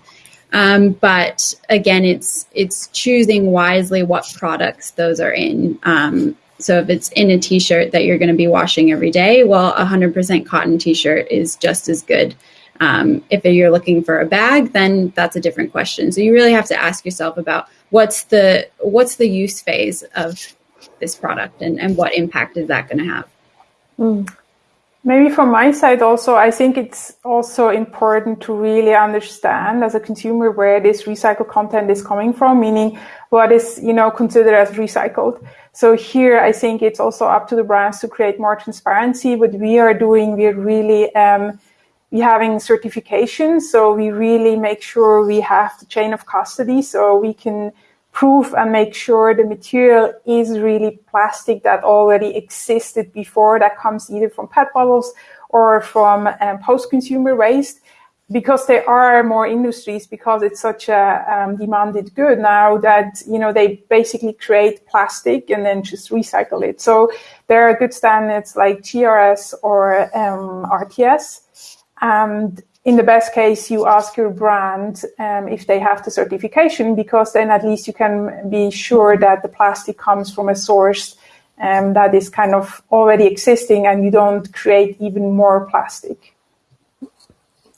Um, but again it's it's choosing wisely what products those are in. Um, so if it's in a t-shirt that you're going to be washing every day well a 100% cotton t-shirt is just as good. Um, if you're looking for a bag then that's a different question. So you really have to ask yourself about what's the what's the use phase of this product and, and what impact is that going to have? Mm. maybe from my side also i think it's also important to really understand as a consumer where this recycled content is coming from meaning what is you know considered as recycled. So here i think it's also up to the brands to create more transparency. What we are doing we're really um, having certification. So we really make sure we have the chain of custody so we can prove and make sure the material is really plastic that already existed before that comes either from PET bottles or from um, post-consumer waste because there are more industries because it's such a um, demanded good now that you know they basically create plastic and then just recycle it so there are good standards like GRS or um, RCS and in the best case, you ask your brand um, if they have the certification, because then at least you can be sure that the plastic comes from a source um, that is kind of already existing and you don't create even more plastic.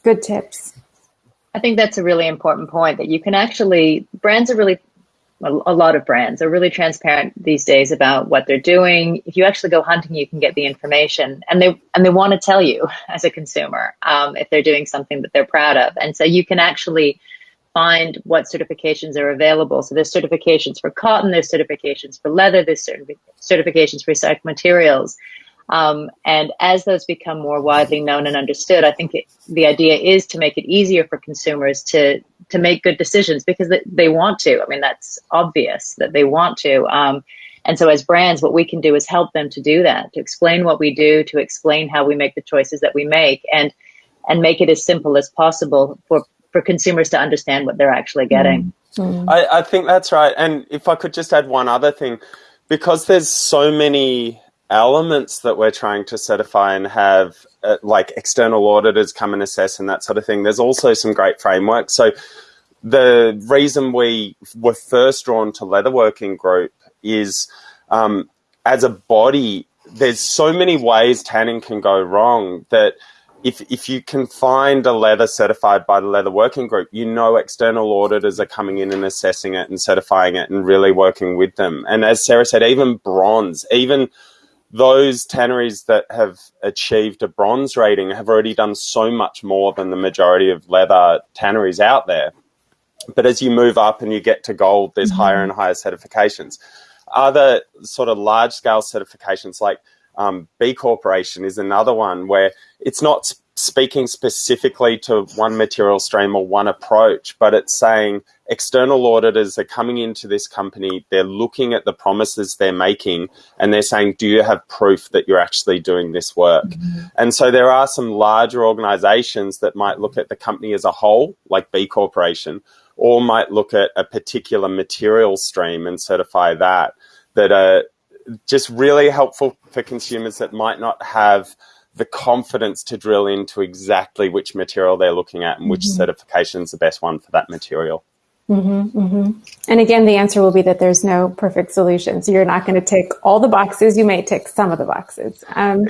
Good tips. I think that's a really important point that you can actually, brands are really a, lot of brands are really transparent these days about what they're doing. If you actually go hunting, you can get the information, and they and they want to tell you as a consumer um, if they're doing something that they're proud of, and so you can actually find what certifications are available. So there's certifications for cotton, there's certifications for leather, there's certifications for recycled materials. Um, and as those become more widely known and understood, I think it, the idea is to make it easier for consumers to to make good decisions because they, they want to. I mean, that's obvious that they want to. Um, and so, as brands, what we can do is help them to do that, to explain what we do, to explain how we make the choices that we make, and and make it as simple as possible for for consumers to understand what they're actually getting. Mm. I, I think that's right. And if I could just add one other thing, because there's so many elements that we're trying to certify and have uh, like external auditors come and assess and that sort of thing. There's also some great frameworks. So the reason we were first drawn to Leatherworking Group is um, as a body, there's so many ways tanning can go wrong that if, if you can find a leather certified by the Leather Working Group, you know external auditors are coming in and assessing it and certifying it and really working with them. And as Sarah said, even bronze, even those tanneries that have achieved a bronze rating have already done so much more than the majority of leather tanneries out there. But as you move up and you get to gold, there's mm-hmm. higher and higher certifications. Other sort of large scale certifications like um, B Corporation is another one where it's not speaking specifically to one material stream or one approach, but it's saying external auditors are coming into this company, they're looking at the promises they're making, and they're saying, Do you have proof that you're actually doing this work? Mm-hmm. And so there are some larger organizations that might look at the company as a whole, like B Corporation, or might look at a particular material stream and certify that, that are just really helpful for consumers that might not have the confidence to drill into exactly which material they're looking at and which mm-hmm. certification is the best one for that material. Mm-hmm, mm-hmm. And again, the answer will be that there's no perfect solution. So you're not going to tick all the boxes. You may tick some of the boxes. Um,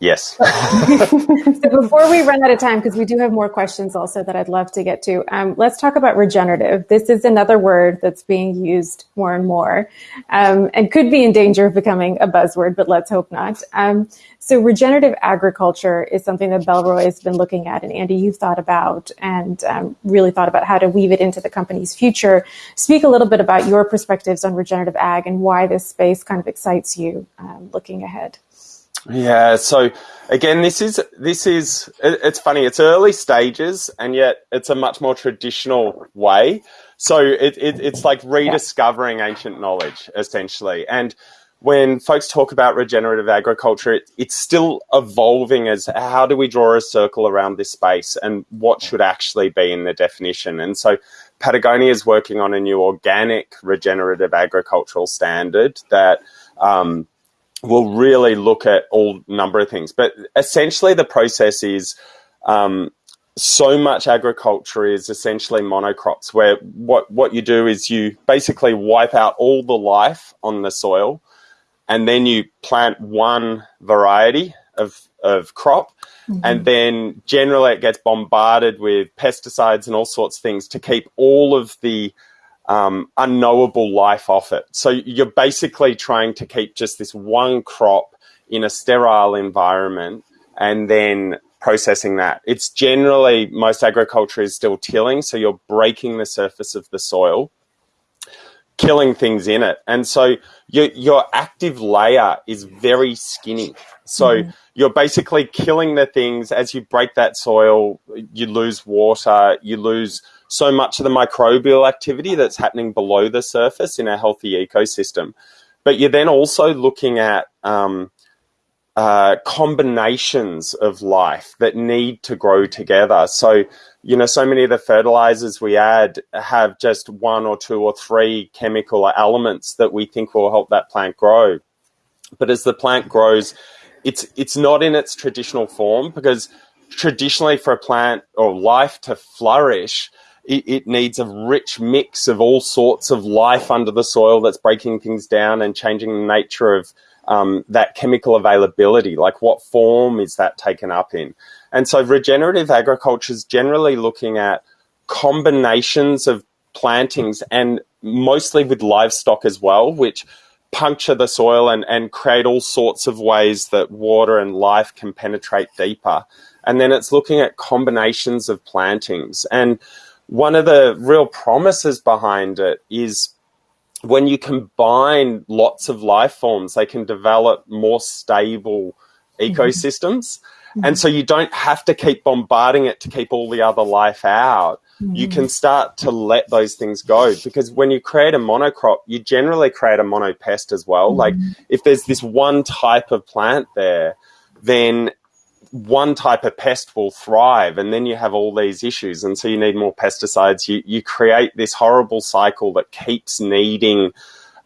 Yes. (laughs) so before we run out of time, because we do have more questions also that I'd love to get to, um, let's talk about regenerative. This is another word that's being used more and more um, and could be in danger of becoming a buzzword, but let's hope not. Um, so regenerative agriculture is something that Bellroy has been looking at, and Andy, you've thought about and um, really thought about how to weave it into the company's future. Speak a little bit about your perspectives on regenerative ag and why this space kind of excites you um, looking ahead. Yeah. So again, this is this is it's funny. It's early stages, and yet it's a much more traditional way. So it, it it's like rediscovering ancient knowledge essentially, and when folks talk about regenerative agriculture, it, it's still evolving as how do we draw a circle around this space and what should actually be in the definition. And so Patagonia is working on a new organic regenerative agricultural standard that um, will really look at all number of things. But essentially, the process is um, so much agriculture is essentially monocrops, where what what you do is you basically wipe out all the life on the soil, and then you plant one variety of of crop. Mm-hmm. And then generally it gets bombarded with pesticides and all sorts of things to keep all of the um, unknowable life off it. So you're basically trying to keep just this one crop in a sterile environment and then processing that. It's generally, most agriculture is still tilling, so you're breaking the surface of the soil, killing things in it. And so your, your active layer is very skinny. So mm. you're basically killing the things as you break that soil, you lose water, you lose so much of the microbial activity that's happening below the surface in a healthy ecosystem. But you're then also looking at um, uh, combinations of life that need to grow together. So, you know, so many of the fertilizers we add have just one or two or three chemical elements that we think will help that plant grow. But as the plant grows, it's it's not in its traditional form because traditionally for a plant or life to flourish, it, it, needs a rich mix of all sorts of life under the soil that's breaking things down and changing the nature of um, that chemical availability. Like, what form is that taken up in? And so, regenerative agriculture is generally looking at combinations of plantings and mostly with livestock as well, which puncture the soil and, and create all sorts of ways that water and life can penetrate deeper. And then it's looking at combinations of plantings. And one of the real promises behind it is when you combine lots of life forms, they can develop more stable mm-hmm. ecosystems. Mm-hmm. And so you don't have to keep bombarding it to keep all the other life out. Mm-hmm. You can start to let those things go because when you create a monocrop, you generally create a monopest as well. Like mm-hmm. if there's this one type of plant there, then one type of pest will thrive and then you have all these issues and so you need more pesticides. You you create this horrible cycle that keeps needing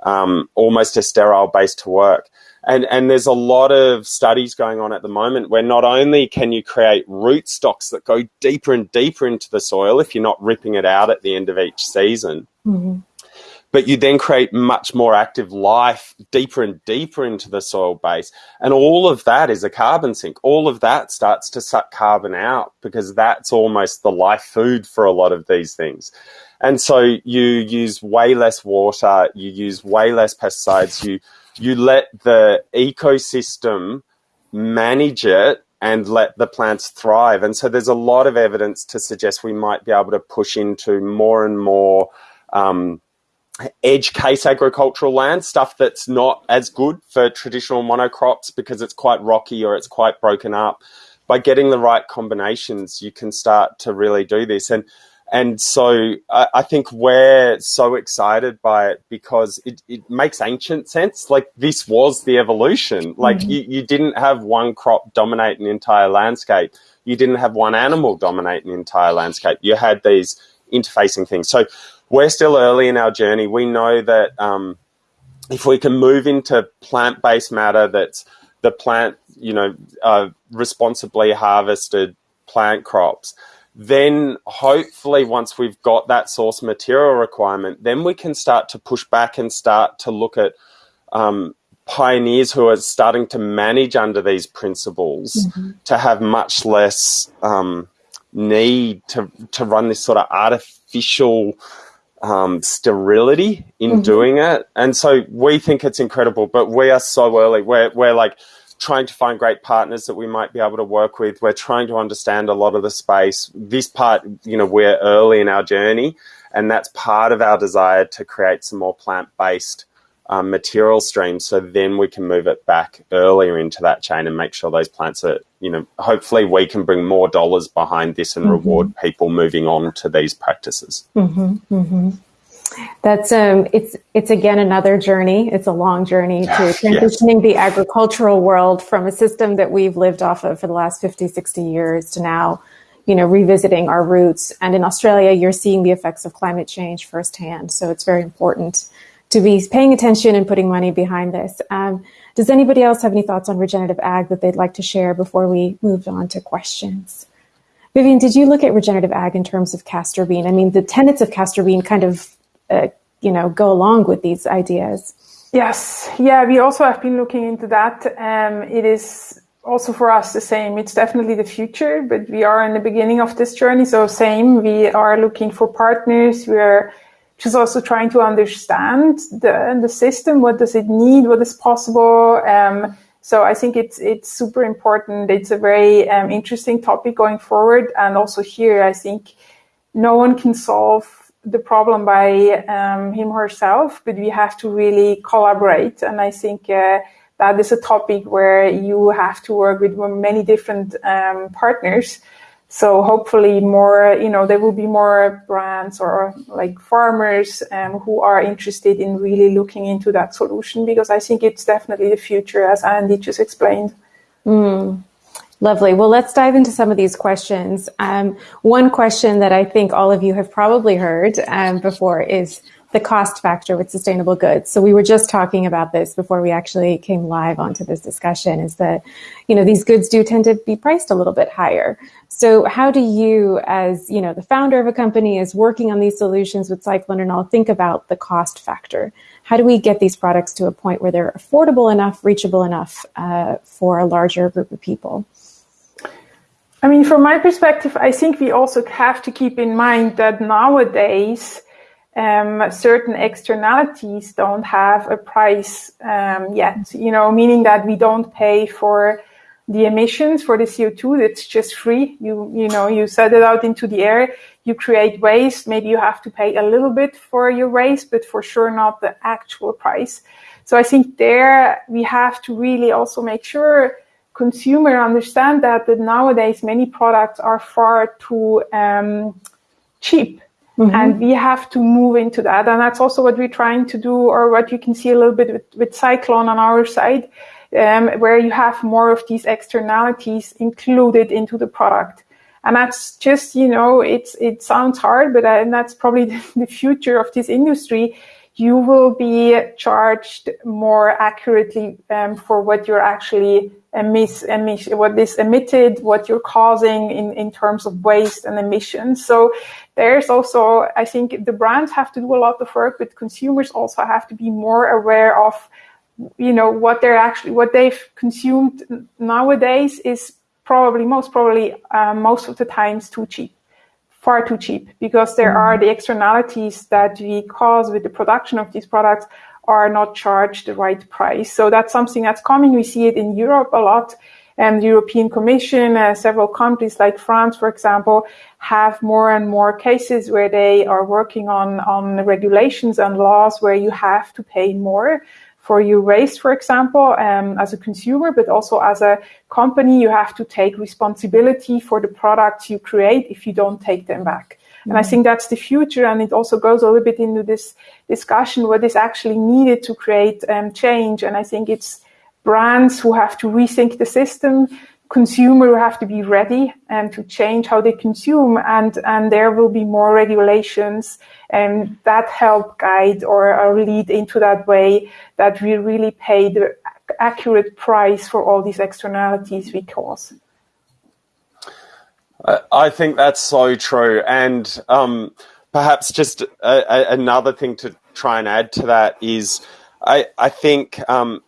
um, almost a sterile base to work. And and there's a lot of studies going on at the moment where not only can you create root stocks that go deeper and deeper into the soil if you're not ripping it out at the end of each season mm-hmm but you then create much more active life deeper and deeper into the soil base. And all of that is a carbon sink. All of that starts to suck carbon out because that's almost the life food for a lot of these things. And so you use way less water, you use way less pesticides, you you let the ecosystem manage it and let the plants thrive. And so there's a lot of evidence to suggest we might be able to push into more and more um, edge case agricultural land, stuff that's not as good for traditional monocrops because it's quite rocky or it's quite broken up. By getting the right combinations, you can start to really do this. And and so I, I, think we're so excited by it because it, it makes ancient sense. Like this was the evolution. Like mm-hmm. you, you didn't have one crop dominate an entire landscape. You didn't have one animal dominate an entire landscape. You had these interfacing things. So we're still early in our journey. We know that um, if we can move into plant-based matter that's the plant, you know, uh, responsibly harvested plant crops, then hopefully once we've got that source material requirement, then we can start to push back and start to look at um, pioneers who are starting to manage under these principles mm-hmm. to have much less um, need to, to run this sort of artificial um, sterility in mm-hmm. doing it. And so we think it's incredible, but we are so early. We're, we're like trying to find great partners that we might be able to work with. We're trying to understand a lot of the space. This part, you know, we're early in our journey, and that's part of our desire to create some more plant based um, material streams so then we can move it back earlier into that chain and make sure those plants are, you know, hopefully we can bring more dollars behind this and mm-hmm. reward people moving on to these practices. Mm-hmm, mm-hmm. That's um, it's it's again another journey. It's a long journey to transitioning yes. the agricultural world from a system that we've lived off of for the last 50, 60 years to now, you know, revisiting our roots. And in Australia, you're seeing the effects of climate change firsthand. So it's very important to be paying attention and putting money behind this. Um, does anybody else have any thoughts on regenerative ag that they'd like to share before we move on to questions? Vivian, did you look at regenerative ag in terms of castor bean? I mean, the tenets of castor bean kind of, uh, you know, go along with these ideas. Yes, yeah, we also have been looking into that. Um, it is also for us the same. It's definitely the future, but we are in the beginning of this journey. So same, we are looking for partners. We are just also trying to understand the the system. What does it need? What is possible? Um, so I think it's it's super important. It's a very um, interesting topic going forward, and also here I think no one can solve the problem by um, him or herself, but we have to really collaborate. And I think uh, that is a topic where you have to work with many different um, partners so hopefully more, you know, there will be more brands or like farmers um, who are interested in really looking into that solution because I think it's definitely the future as Andy just explained. Mm. Lovely. Well, let's dive into some of these questions. Um, one question that I think all of you have probably heard um, before is the cost factor with sustainable goods. So we were just talking about this before we actually came live onto this discussion is that, you know, these goods do tend to be priced a little bit higher. So how do you, as, you know, the founder of a company is working on these solutions with Cyclon and all think about the cost factor? How do we get these products to a point where they're affordable enough, reachable enough uh, for a larger group of people? I mean, from my perspective, I think we also have to keep in mind that nowadays, um, certain externalities don't have a price um, yet, you know, meaning that we don't pay for the emissions for the CO2. That's just free. You, you know, you set it out into the air, you create waste. Maybe you have to pay a little bit for your waste, but for sure not the actual price. So I think there we have to really also make sure consumer understand that, that nowadays many products are far too um, cheap Mm-hmm. And we have to move into that. And that's also what we're trying to do, or what you can see a little bit with, with Cyclon on our side, um, where you have more of these externalities included into the product. And that's just, you know, it's, it sounds hard, but uh, and that's probably (laughs) the future of this industry. You will be charged more accurately um, for what you're actually emit, emit, what is emitted, what you're causing in, in terms of waste and emissions. So there's also, I think the brands have to do a lot of work, but consumers also have to be more aware of, you know, what they're actually, what they've consumed nowadays is probably, most probably, uh, most of the times too cheap far too cheap because there are the externalities that we cause with the production of these products are not charged the right price. So that's something that's coming. We see it in Europe a lot. And the European Commission, uh, several countries like France, for example, have more and more cases where they are working on, on regulations and laws where you have to pay more for your waste, for example, um, as a consumer, but also as a company, you have to take responsibility for the products you create if you don't take them back. Mm-hmm. And I mm-hmm. think that's the future. And it also goes a little bit into this discussion what is actually needed to create um, change. And I think it's brands who have to rethink the system, consumer who have to be ready and to change how they consume and and there will be more regulations and that help guide or, or lead into that way that we really pay the accurate price for all these externalities we cause. I think that's so true. And um, perhaps just a, a, another thing to try and add to that is I, I think um,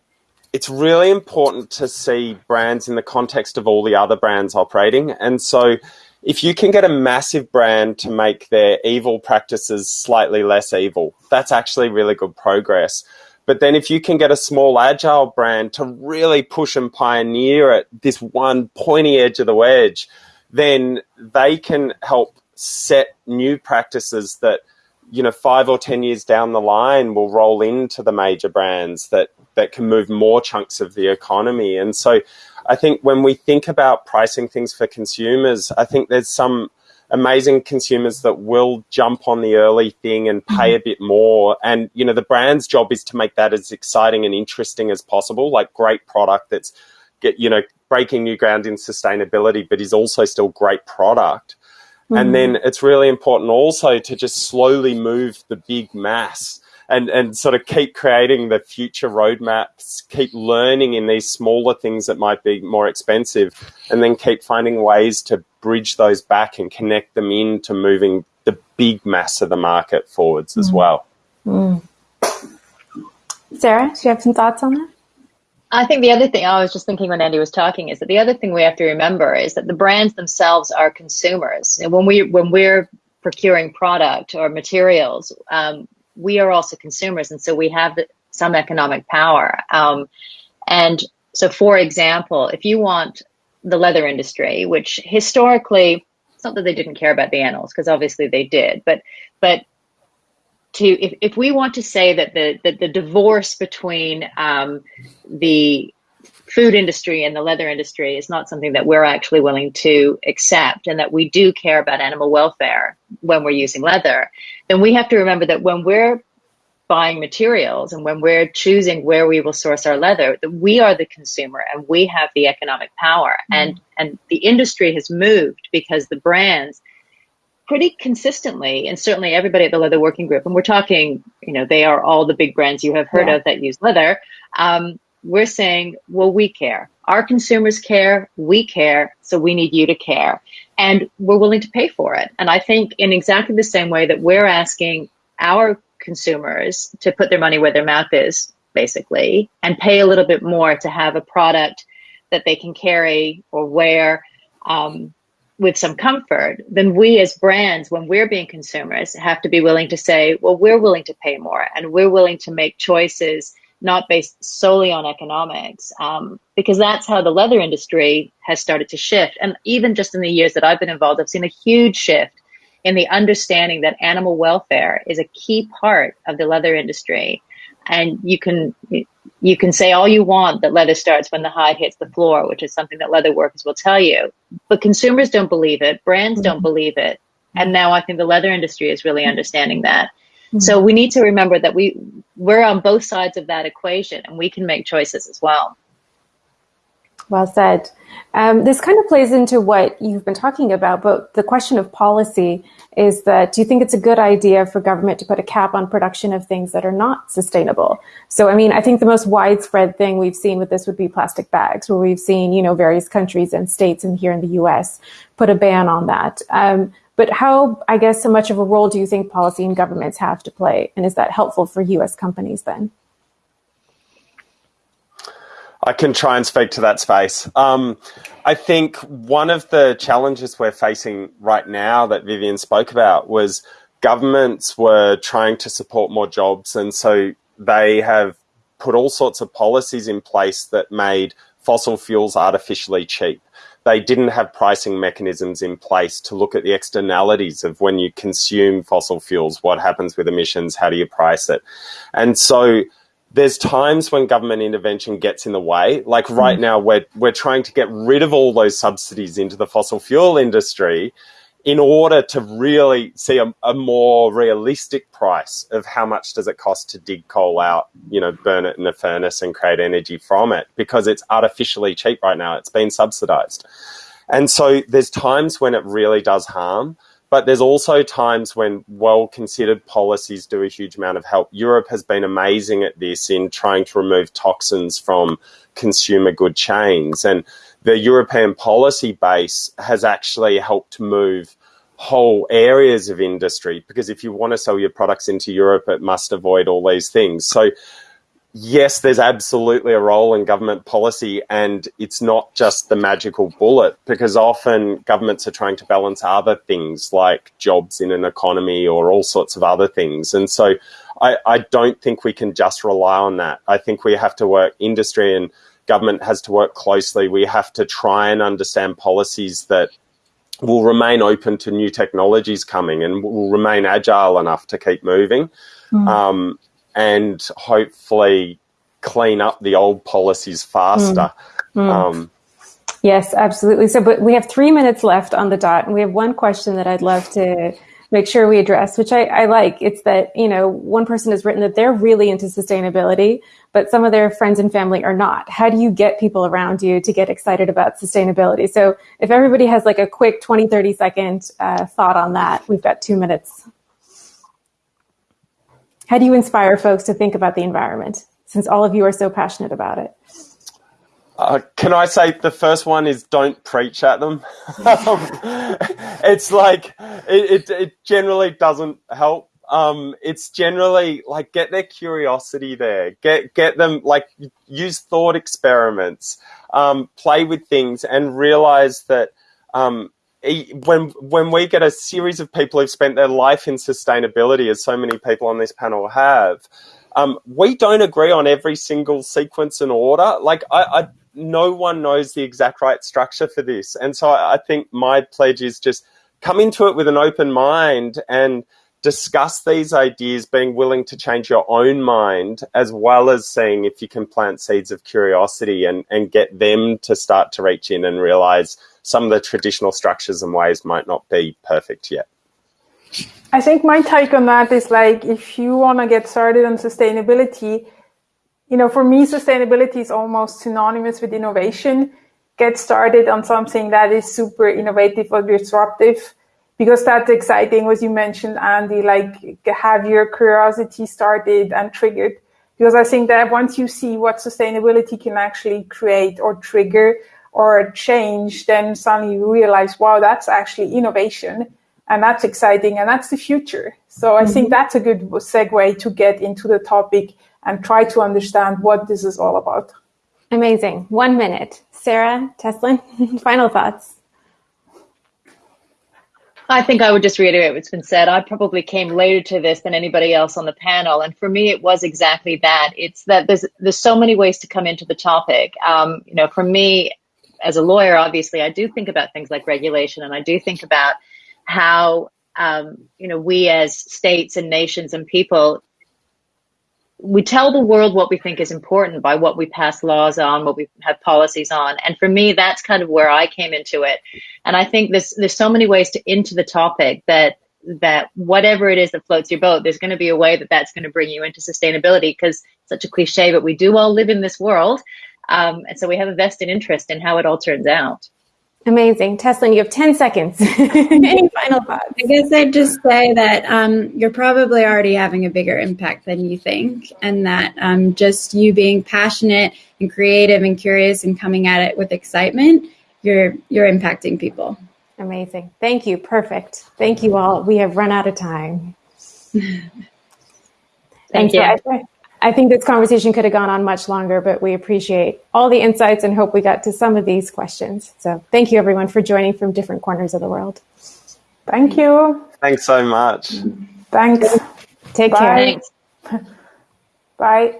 it's really important to see brands in the context of all the other brands operating. And so if you can get a massive brand to make their evil practices slightly less evil, that's actually really good progress. But then if you can get a small agile brand to really push and pioneer at this one pointy edge of the wedge, then they can help set new practices that you know five or ten years down the line will roll into the major brands that that can move more chunks of the economy. And so I think when we think about pricing things for consumers, I think there's some amazing consumers that will jump on the early thing and pay mm-hmm. a bit more. And, you know, the brand's job is to make that as exciting and interesting as possible, like great product that's get, you know, breaking new ground in sustainability, but is also still great product. Mm-hmm. And then it's really important also to just slowly move the big mass and and sort of keep creating the future roadmaps, keep learning in these smaller things that might be more expensive, and then keep finding ways to bridge those back and connect them into moving the big mass of the market forwards as mm. well. Mm. Sarah, do you have some thoughts on that? I think the other thing I was just thinking when Andy was talking is that the other thing we have to remember is that the brands themselves are consumers. And when we when we're procuring product or materials, um, we are also consumers, and so we have some economic power. Um, and so, for example, if you want the leather industry, which historically, it's not that they didn't care about the animals, because obviously they did, but but to if, if we want to say that the that the divorce between um, the food industry and the leather industry is not something that we're actually willing to accept and that we do care about animal welfare when we're using leather, then we have to remember that when we're buying materials and when we're choosing where we will source our leather, that we are the consumer and we have the economic power. Mm. And and the industry has moved because the brands pretty consistently, and certainly everybody at the Leather Working Group, and we're talking, you know, they are all the big brands you have heard yeah. of that use leather. Um, we're saying, well, we care. Our consumers care, we care, so we need you to care. And we're willing to pay for it. And I think in exactly the same way that we're asking our consumers to put their money where their mouth is, basically, and pay a little bit more to have a product that they can carry or wear um, with some comfort, then we as brands, when we're being consumers, have to be willing to say, well, we're willing to pay more and we're willing to make choices not based solely on economics, um, because that's how the leather industry has started to shift. And even just in the years that I've been involved, I've seen a huge shift in the understanding that animal welfare is a key part of the leather industry. And you can you can say all you want that leather starts when the hide hits the floor, which is something that leather workers will tell you. But consumers don't believe it, brands mm-hmm. don't believe it. And now I think the leather industry is really understanding that. Mm-hmm. So we need to remember that we we're on both sides of that equation and we can make choices as well. Well said. Um, this kind of plays into what you've been talking about, but the question of policy is that do you think it's a good idea for government to put a cap on production of things that are not sustainable? So, I mean, I think the most widespread thing we've seen with this would be plastic bags, where we've seen, you know, various countries and states and here in the US put a ban on that. Um, but how, I guess, so much of a role do you think policy and governments have to play? And is that helpful for US companies then? I can try and speak to that space. Um, I think one of the challenges we're facing right now that Vivian spoke about was governments were trying to support more jobs. And so they have put all sorts of policies in place that made fossil fuels artificially cheap. They didn't have pricing mechanisms in place to look at the externalities of when you consume fossil fuels, what happens with emissions, how do you price it? And so there's times when government intervention gets in the way. Like right mm. now, we're, we're trying to get rid of all those subsidies into the fossil fuel industry in order to really see a, a, more realistic price of how much does it cost to dig coal out, you know, burn it in a furnace and create energy from it because it's artificially cheap right now. It's been subsidized. And so there's times when it really does harm, but there's also times when well considered policies do a huge amount of help. Europe has been amazing at this in trying to remove toxins from consumer good chains. And the European policy base has actually helped move whole areas of industry because if you want to sell your products into Europe, it must avoid all these things. So, yes, there's absolutely a role in government policy, and it's not just the magical bullet because often governments are trying to balance other things like jobs in an economy or all sorts of other things. And so, I, I don't think we can just rely on that. I think we have to work industry and government has to work closely. We have to try and understand policies that will remain open to new technologies coming and will remain agile enough to keep moving mm. um, and hopefully clean up the old policies faster. Mm. Mm. Um, yes, absolutely. So, but we have three minutes left on the dot, and we have one question that I'd love to make sure we address, which I, I, like. It's that, you know, one person has written that they're really into sustainability, but some of their friends and family are not. How do you get people around you to get excited about sustainability? So if everybody has like a quick 20, 30 second uh, thought on that, we've got two minutes. How do you inspire folks to think about the environment since all of you are so passionate about it? Uh, can I say the first one is don't preach at them? (laughs) it's like it, it, it, generally doesn't help. Um, it's generally like get their curiosity there, get get them like use thought experiments, um, play with things, and realize that um, when when we get a series of people who've spent their life in sustainability, as so many people on this panel have. Um, we don't agree on every single sequence and order. Like I, I no one knows the exact right structure for this. And so I, think my pledge is just come into it with an open mind and discuss these ideas, being willing to change your own mind, as well as seeing if you can plant seeds of curiosity and, and get them to start to reach in and realize some of the traditional structures and ways might not be perfect yet. I think my take on that is like if you want to get started on sustainability, you know, for me, sustainability is almost synonymous with innovation. Get started on something that is super innovative or disruptive because that's exciting, as you mentioned, Andy, like have your curiosity started and triggered. Because I think that once you see what sustainability can actually create or trigger or change, then suddenly you realize, wow, that's actually innovation and that's exciting and that's the future. So I mm-hmm. think that's a good segue to get into the topic and try to understand what this is all about. Amazing. One minute. Sarah, Teslin, (laughs) final thoughts. I think I would just reiterate what's been said. I probably came later to this than anybody else on the panel, and for me, it was exactly that. It's that there's there's so many ways to come into the topic. Um, you know, for me, as a lawyer, obviously, I do think about things like regulation, and I do think about how um, you know we as states and nations and people we tell the world what we think is important by what we pass laws on, what we have policies on. And for me, that's kind of where I came into it. And I think there's there's so many ways to into the topic that that whatever it is that floats your boat, there's going to be a way that that's going to bring you into sustainability because such a cliche, but we do all live in this world. Um, and so we have a vested interest in how it all turns out. Amazing. Teslin, you have 10 seconds. (laughs) Any final thoughts? I guess I'd just say that um, you're probably already having a bigger impact than you think, and that um, just you being passionate and creative and curious and coming at it with excitement, you're you're impacting people. Amazing. Thank you. Perfect. Thank you all. We have run out of time. (laughs) Thank you. I think this conversation could have gone on much longer, but we appreciate all the insights and hope we got to some of these questions. So thank you everyone for joining from different corners of the world. Thank you. Thanks so much. Thanks. Take Bye. care. Thanks. Bye.